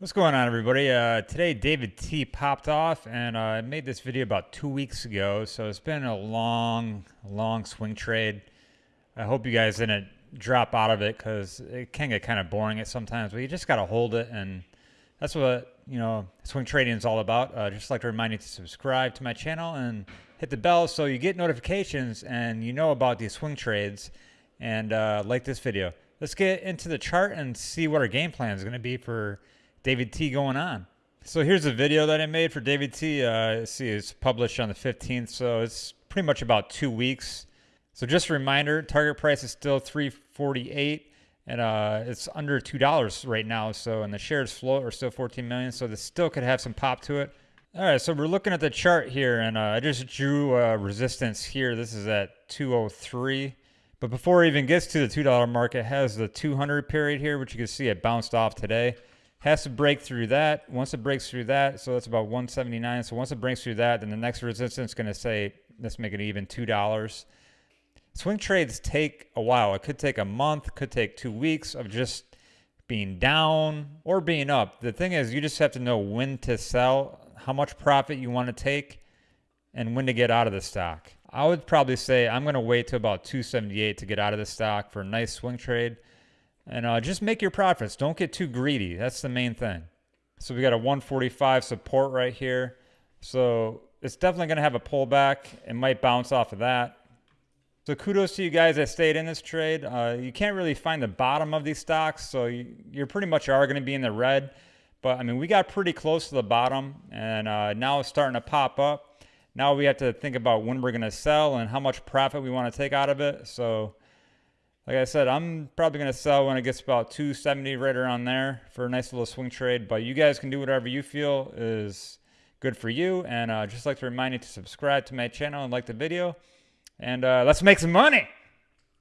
What's going on, everybody? Uh, today, David T popped off, and uh, I made this video about two weeks ago. So it's been a long, long swing trade. I hope you guys didn't drop out of it because it can get kind of boring at sometimes. But you just got to hold it, and that's what you know swing trading is all about. Uh, just like to remind you to subscribe to my channel and hit the bell so you get notifications and you know about these swing trades. And uh, like this video. Let's get into the chart and see what our game plan is going to be for David T going on. So here's a video that I made for David T. Uh, see, it's published on the 15th, so it's pretty much about two weeks. So just a reminder, target price is still 348 and uh, it's under two dollars right now. So and the shares float are still 14 million, so this still could have some pop to it. All right, so we're looking at the chart here, and uh, I just drew a resistance here. This is at 203. But before it even gets to the $2 mark, it has the 200 period here, which you can see it bounced off today has to break through that. Once it breaks through that, so that's about 179. So once it breaks through that, then the next resistance is going to say, let's make it even $2. Swing trades take a while. It could take a month, could take two weeks of just being down or being up. The thing is, you just have to know when to sell, how much profit you want to take, and when to get out of the stock. I would probably say I'm going to wait to about 278 to get out of the stock for a nice swing trade. And uh, just make your profits. Don't get too greedy. That's the main thing. So we got a 145 support right here. So it's definitely going to have a pullback. It might bounce off of that. So kudos to you guys that stayed in this trade. Uh, you can't really find the bottom of these stocks, so you, you pretty much are going to be in the red. But I mean, we got pretty close to the bottom, and uh, now it's starting to pop up. Now we have to think about when we're going to sell and how much profit we want to take out of it. So like I said, I'm probably going to sell when it gets about 270 right around there for a nice little swing trade. But you guys can do whatever you feel is good for you. And uh, just like to remind you to subscribe to my channel and like the video. And uh, let's make some money.